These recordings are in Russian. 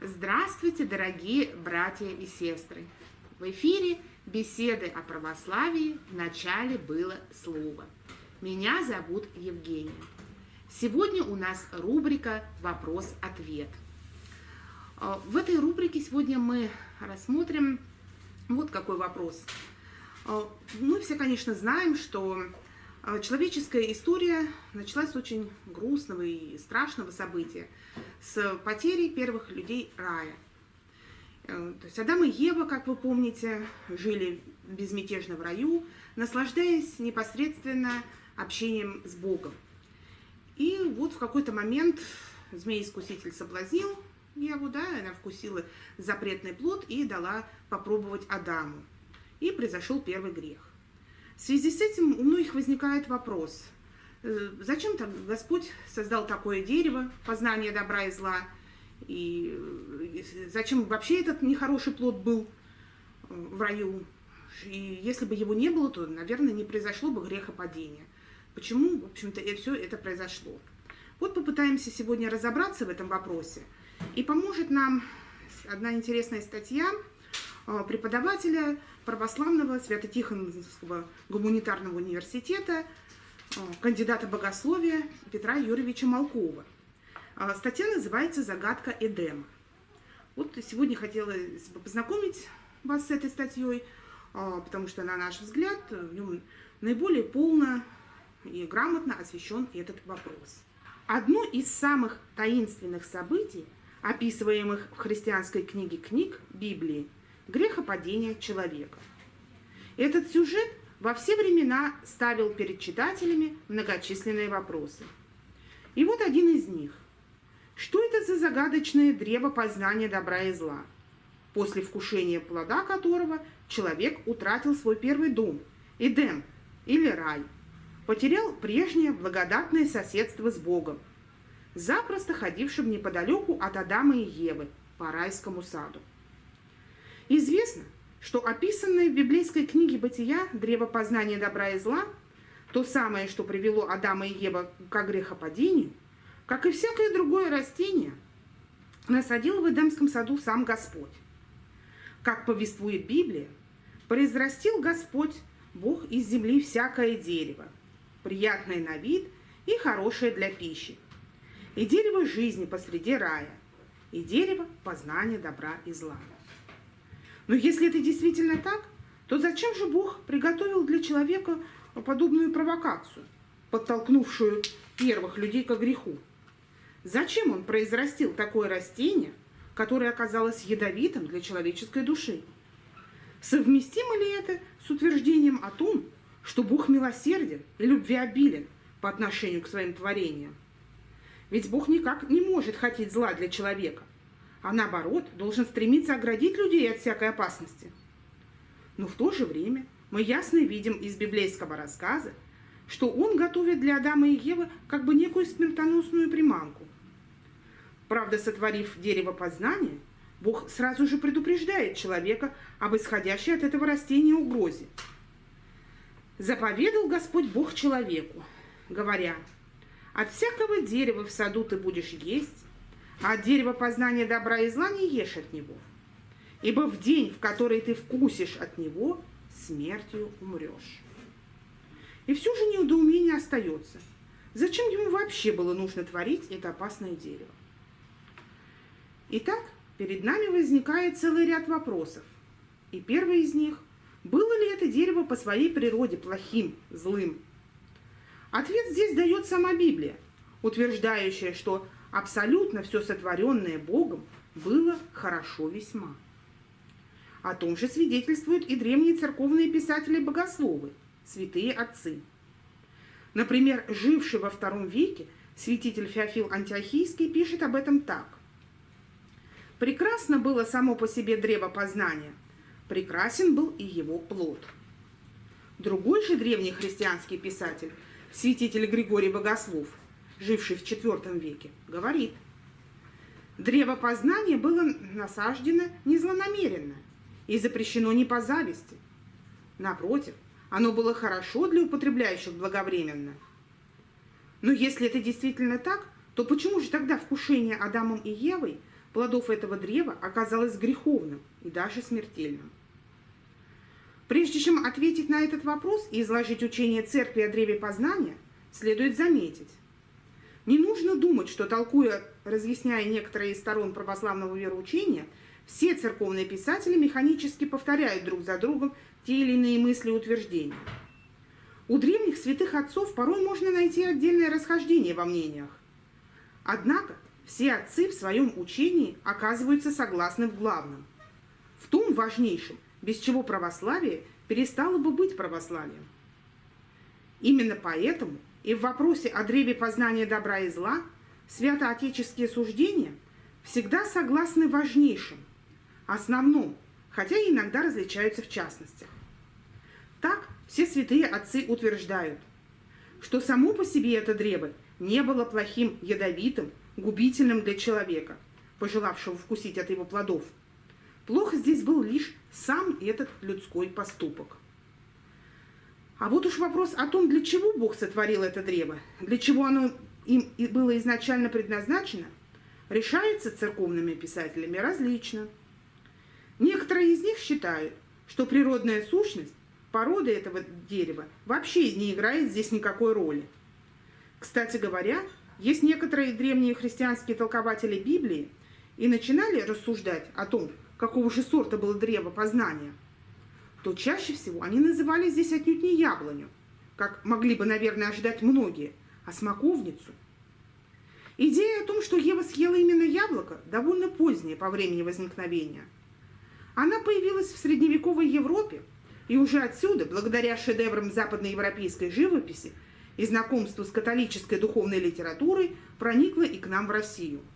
Здравствуйте, дорогие братья и сестры! В эфире беседы о православии в начале было слово. Меня зовут Евгения. Сегодня у нас рубрика «Вопрос-ответ». А, в этой рубрике сегодня мы рассмотрим вот какой вопрос. А, мы все, конечно, знаем, что человеческая история началась с очень грустного и страшного события, с потери первых людей рая. Э, то есть Адам и Ева, как вы помните, жили безмятежно в раю, наслаждаясь непосредственно общением с Богом. И вот в какой-то момент змей-искуситель соблазнил Еву, да, она вкусила запретный плод и дала попробовать Адаму. И произошел первый грех. В связи с этим у многих возникает вопрос, э, зачем так Господь создал такое дерево, познание добра и зла, и э, зачем вообще этот нехороший плод был э, в раю, и если бы его не было, то, наверное, не произошло бы грехопадения. Почему, в общем-то, все это произошло? Вот попытаемся сегодня разобраться в этом вопросе. И поможет нам одна интересная статья преподавателя православного Свято-Тихоновского гуманитарного университета, э, кандидата богословия Петра Юрьевича Малкова. Э, статья называется «Загадка Эдема». Вот сегодня хотелось бы познакомить вас с этой статьей, потому что, на наш взгляд, в нем наиболее полно и грамотно освещен этот вопрос. Одно из самых таинственных событий, описываемых в христианской книге книг Библии, грехопадения человека. Этот сюжет во все времена ставил перед читателями многочисленные вопросы. И вот один из них. Что это за загадочное древо познания добра и зла, после вкушения плода которого человек утратил свой первый дом, Эдем или рай, потерял прежнее благодатное соседство с Богом, запросто ходившим неподалеку от Адама и Евы по райскому саду. Известно, что описанное в библейской книге «Бытия» древо познания добра и зла, то самое, что привело Адама и Ева к грехопадению, как и всякое другое растение, насадил в Эдемском саду сам Господь. Как повествует Библия, произрастил Господь, Бог из земли всякое дерево, приятное на вид и хорошее для пищи, и дерево жизни посреди рая, и дерево познания добра и зла. Но если это действительно так, то зачем же Бог приготовил для человека подобную провокацию, подтолкнувшую первых людей к греху? Зачем он произрастил такое растение, которое оказалось ядовитым для человеческой души? Совместимо ли это с утверждением о том, что Бог милосерден и любвеобилен по отношению к своим творениям? Ведь Бог никак не может хотеть зла для человека а наоборот должен стремиться оградить людей от всякой опасности. Но в то же время мы ясно видим из библейского рассказа, что он готовит для Адама и Евы как бы некую смертоносную приманку. Правда, сотворив дерево познания, Бог сразу же предупреждает человека об исходящей от этого растения угрозе. «Заповедал Господь Бог человеку, говоря, «От всякого дерева в саду ты будешь есть, а дерево познания добра и зла не ешь от него. Ибо в день, в который ты вкусишь от него, смертью умрешь. И все же недоумение остается. Зачем ему вообще было нужно творить это опасное дерево? Итак, перед нами возникает целый ряд вопросов. И первый из них – было ли это дерево по своей природе плохим, злым? Ответ здесь дает сама Библия, утверждающая, что абсолютно все сотворенное Богом было хорошо весьма. О том же свидетельствуют и древние церковные писатели-богословы, святые отцы. Например, живший во втором веке святитель Феофил Антиохийский пишет об этом так. «Прекрасно было само по себе древо познания, прекрасен был и его плод». Другой же древний христианский писатель, святитель Григорий Богослов, живший в IV веке, говорит, древо познания было насаждено не злонамеренно и запрещено не по зависти. Напротив, оно было хорошо для употребляющих благовременно. Но если это действительно так, то почему же тогда вкушение Адамом и Евой плодов этого древа оказалось греховным и даже смертельным. Прежде чем ответить на этот вопрос и изложить учение церкви о древе познания, следует заметить. Не нужно думать, что толкуя, разъясняя некоторые из сторон православного вероучения, все церковные писатели механически повторяют друг за другом те или иные мысли и утверждения. У древних святых отцов порой можно найти отдельное расхождение во мнениях. Однако все отцы в своем учении оказываются согласны в главном. В том важнейшем, без чего православие перестало бы быть православием. Именно поэтому и в вопросе о древе познания добра и зла святоотеческие суждения всегда согласны важнейшим, основном, хотя и иногда различаются в частностях. Так все святые отцы утверждают, что само по себе это древо не было плохим, ядовитым, губительным для человека, пожелавшего вкусить от его плодов – Плохо здесь был лишь сам этот людской поступок. А вот уж вопрос о том, для чего Бог сотворил это древо, для чего оно им было изначально предназначено, решается церковными писателями различно. Некоторые из них считают, что природная сущность, порода этого дерева вообще не играет здесь никакой роли. Кстати говоря, есть некоторые древние христианские толкователи Библии и начинали рассуждать о том, какого же сорта было древо познания, то чаще всего они называли здесь отнюдь не яблоню, как могли бы, наверное, ожидать многие, а смоковницу. Идея о том, что Ева съела именно яблоко, довольно поздняя по времени возникновения. Она появилась в средневековой Европе, и уже отсюда, благодаря шедеврам западноевропейской живописи и знакомству с католической духовной литературой, проникла и к нам в Россию –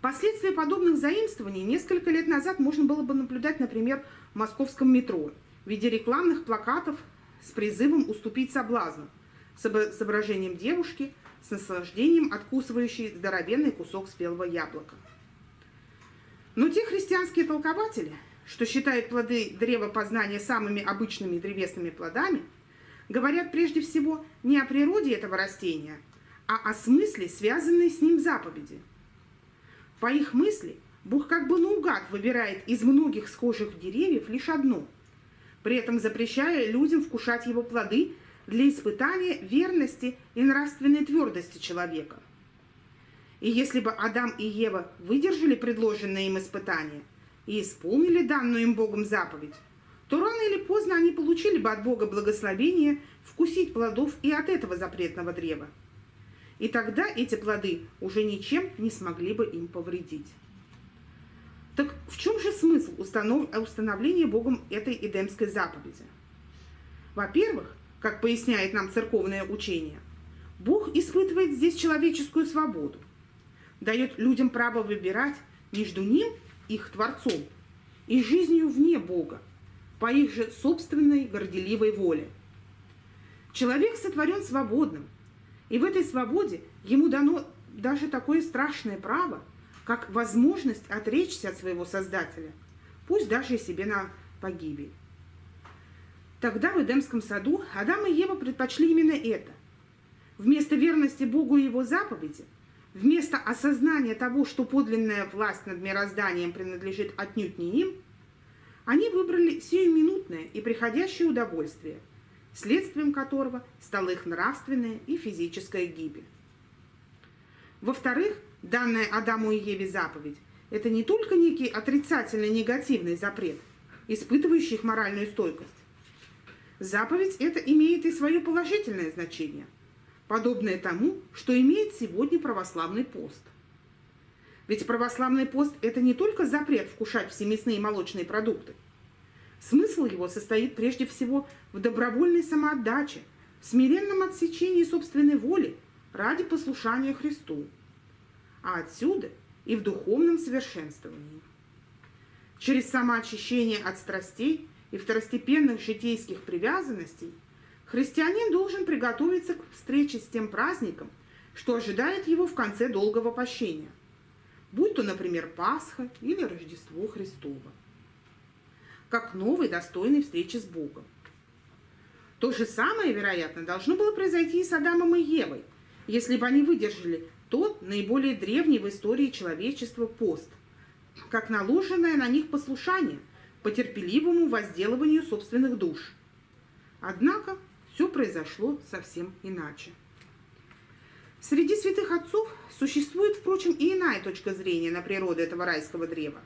Последствия подобных заимствований несколько лет назад можно было бы наблюдать, например, в московском метро в виде рекламных плакатов с призывом уступить соблазну, с изображением девушки с наслаждением откусывающей здоровенный кусок спелого яблока. Но те христианские толкователи, что считают плоды древа познания самыми обычными древесными плодами, говорят прежде всего не о природе этого растения, а о смысле, связанной с ним заповеди – по их мысли, Бог как бы наугад выбирает из многих схожих деревьев лишь одно, при этом запрещая людям вкушать его плоды для испытания верности и нравственной твердости человека. И если бы Адам и Ева выдержали предложенное им испытание и исполнили данную им Богом заповедь, то рано или поздно они получили бы от Бога благословение вкусить плодов и от этого запретного древа и тогда эти плоды уже ничем не смогли бы им повредить. Так в чем же смысл установ... установления Богом этой Эдемской заповеди? Во-первых, как поясняет нам церковное учение, Бог испытывает здесь человеческую свободу, дает людям право выбирать между ним, их Творцом, и жизнью вне Бога, по их же собственной горделивой воле. Человек сотворен свободным – и в этой свободе ему дано даже такое страшное право, как возможность отречься от своего Создателя, пусть даже и себе на погибель. Тогда в Эдемском саду Адам и Ева предпочли именно это. Вместо верности Богу и его заповеди, вместо осознания того, что подлинная власть над мирозданием принадлежит отнюдь не им, они выбрали сиюминутное и приходящее удовольствие – следствием которого стала их нравственная и физическая гибель. Во-вторых, данная Адаму и Еве заповедь – это не только некий отрицательный негативный запрет, испытывающий их моральную стойкость. Заповедь это имеет и свое положительное значение, подобное тому, что имеет сегодня православный пост. Ведь православный пост – это не только запрет вкушать все мясные и молочные продукты – Смысл его состоит прежде всего в добровольной самоотдаче, в смиренном отсечении собственной воли ради послушания Христу, а отсюда и в духовном совершенствовании. Через самоочищение от страстей и второстепенных житейских привязанностей христианин должен приготовиться к встрече с тем праздником, что ожидает его в конце долгого пощения, будь то, например, Пасха или Рождество Христово как новой достойной встречи с Богом. То же самое, вероятно, должно было произойти и с Адамом и Евой, если бы они выдержали тот наиболее древний в истории человечества пост, как наложенное на них послушание по терпеливому возделыванию собственных душ. Однако все произошло совсем иначе. Среди святых отцов существует, впрочем, и иная точка зрения на природу этого райского древа.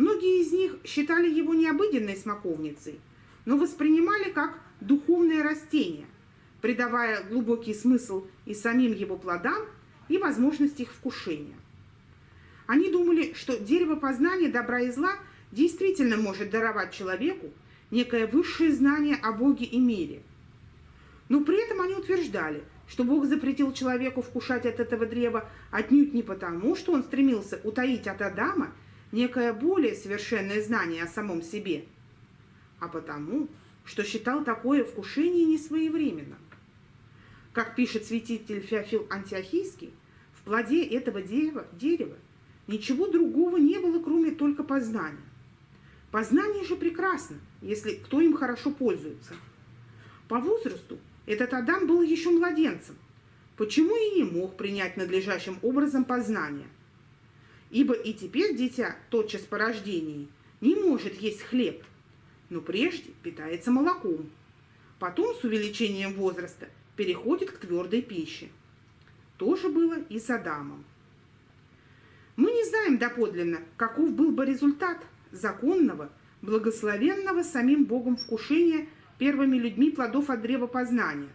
Многие из них считали его не обыденной смоковницей, но воспринимали как духовное растение, придавая глубокий смысл и самим его плодам, и возможность их вкушения. Они думали, что дерево познания добра и зла действительно может даровать человеку некое высшее знание о Боге и мире. Но при этом они утверждали, что Бог запретил человеку вкушать от этого древа отнюдь не потому, что он стремился утаить от Адама некое более совершенное знание о самом себе, а потому, что считал такое вкушение несвоевременным. Как пишет святитель Феофил Антиохийский, в плоде этого дерева, дерева ничего другого не было, кроме только познания. Познание же прекрасно, если кто им хорошо пользуется. По возрасту этот Адам был еще младенцем, почему и не мог принять надлежащим образом познания. Ибо и теперь дитя, тотчас по рождении, не может есть хлеб, но прежде питается молоком. Потом с увеличением возраста переходит к твердой пище. То же было и с Адамом. Мы не знаем доподлинно, каков был бы результат законного, благословенного самим Богом вкушения первыми людьми плодов от древа познания.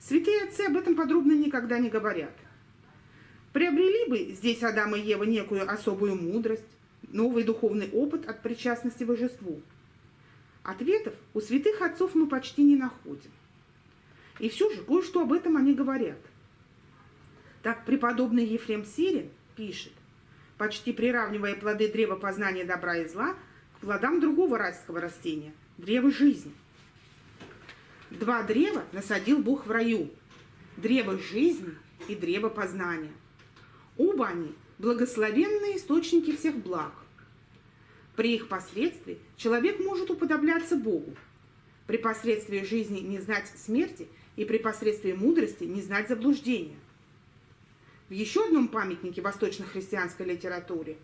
Святые отцы об этом подробно никогда не говорят. Приобрели бы здесь Адам и Ева некую особую мудрость, новый духовный опыт от причастности божеству. Ответов у святых отцов мы почти не находим. И все же кое-что об этом они говорят. Так преподобный Ефрем Сирин пишет, почти приравнивая плоды древа познания добра и зла к плодам другого райского растения – древа жизни. Два древа насадил Бог в раю – древо жизни и древо познания. Оба они – благословенные источники всех благ. При их последствии человек может уподобляться Богу. При посредстве жизни не знать смерти – и при посредстве мудрости не знать заблуждения. В еще одном памятнике восточно-христианской литературе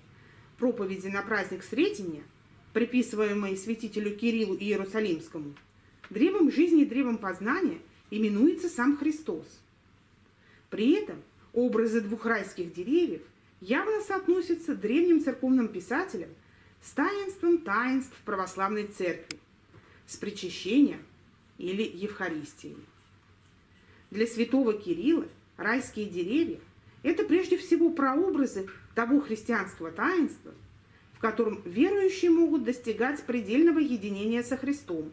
проповеди на праздник Сретения, приписываемые святителю Кириллу и Иерусалимскому, древом жизни и древом познания именуется сам Христос. При этом образы двух райских деревьев явно соотносятся древним церковным писателям с таинством таинств православной церкви, с причащением или Евхаристией. Для святого Кирилла райские деревья – это прежде всего прообразы того христианского таинства, в котором верующие могут достигать предельного единения со Христом,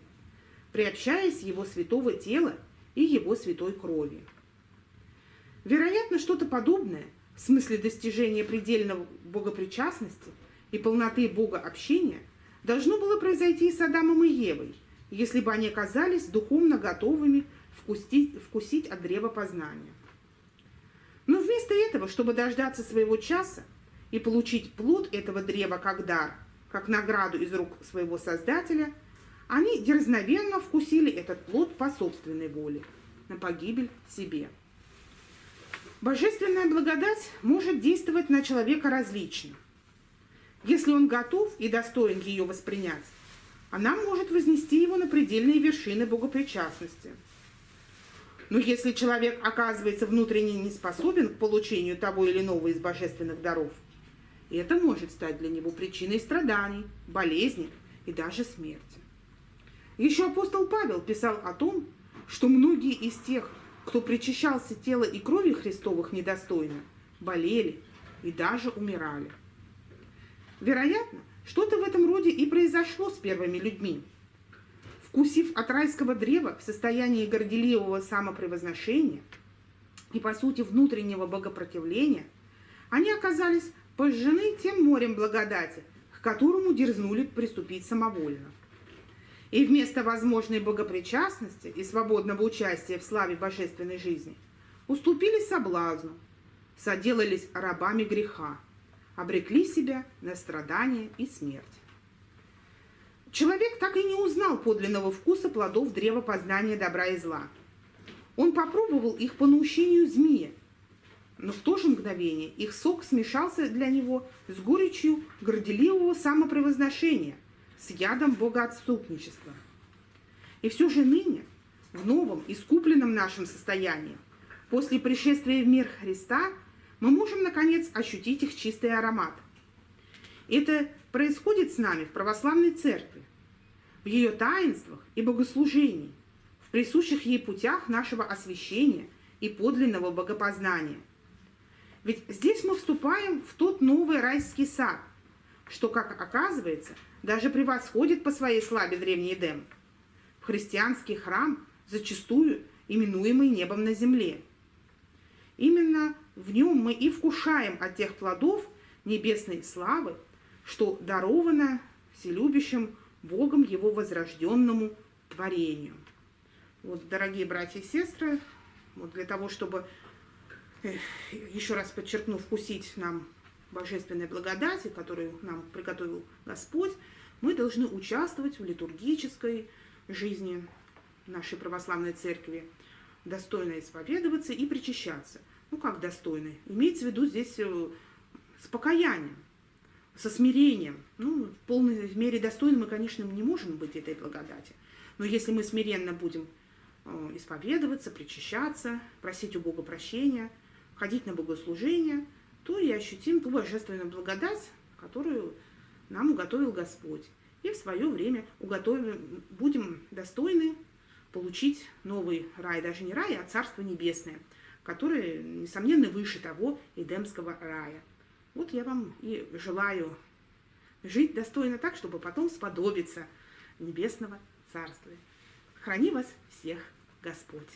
приобщаясь Его святого тела и Его святой крови. Вероятно, что-то подобное в смысле достижения предельного богопричастности и полноты богообщения должно было произойти и с Адамом и Евой, если бы они оказались духовно готовыми вкусить, вкусить от древа познания. Но вместо этого, чтобы дождаться своего часа и получить плод этого древа как дар, как награду из рук своего Создателя, они дерзновенно вкусили этот плод по собственной воле, на погибель себе. Божественная благодать может действовать на человека различно. Если он готов и достоин ее воспринять, она может вознести его на предельные вершины богопричастности – но если человек оказывается внутренне не способен к получению того или иного из божественных даров, это может стать для него причиной страданий, болезней и даже смерти. Еще апостол Павел писал о том, что многие из тех, кто причащался тела и крови Христовых недостойно, болели и даже умирали. Вероятно, что-то в этом роде и произошло с первыми людьми – Вкусив от райского древа в состоянии горделивого самопревозношения и, по сути, внутреннего богопротивления, они оказались пожжены тем морем благодати, к которому дерзнули приступить самовольно. И вместо возможной богопричастности и свободного участия в славе божественной жизни уступили соблазну, соделались рабами греха, обрекли себя на страдания и смерть. Человек так и не узнал подлинного вкуса плодов древа познания добра и зла. Он попробовал их по наущению змея, но в то же мгновение их сок смешался для него с горечью горделивого самопревозношения, с ядом богоотступничества. И все же ныне, в новом, искупленном нашем состоянии, после пришествия в мир Христа, мы можем, наконец, ощутить их чистый аромат. Это происходит с нами в православной церкви, в ее таинствах и богослужении, в присущих ей путях нашего освящения и подлинного богопознания. Ведь здесь мы вступаем в тот новый райский сад, что, как оказывается, даже превосходит по своей славе древний Эдем. В христианский храм, зачастую именуемый небом на земле. Именно в нем мы и вкушаем от тех плодов небесной славы, что даровано вселюбящим Богом его возрожденному творению. Вот, дорогие братья и сестры, вот для того, чтобы еще раз подчеркну, вкусить нам божественной благодати, которую нам приготовил Господь, мы должны участвовать в литургической жизни нашей православной церкви, достойно исповедоваться и причащаться. Ну, как достойно? Имеется в виду здесь э, с покаянием, со смирением. Ну, в полной мере достойны мы, конечно, не можем быть этой благодати. Но если мы смиренно будем э, исповедоваться, причащаться, просить у Бога прощения – ходить на богослужение, то и ощутим ту божественную благодать, которую нам уготовил Господь. И в свое время уготовим, будем достойны получить новый рай, даже не рай, а Царство Небесное, которое, несомненно, выше того Эдемского рая. Вот я вам и желаю жить достойно так, чтобы потом сподобиться Небесного Царства. Храни вас всех Господь!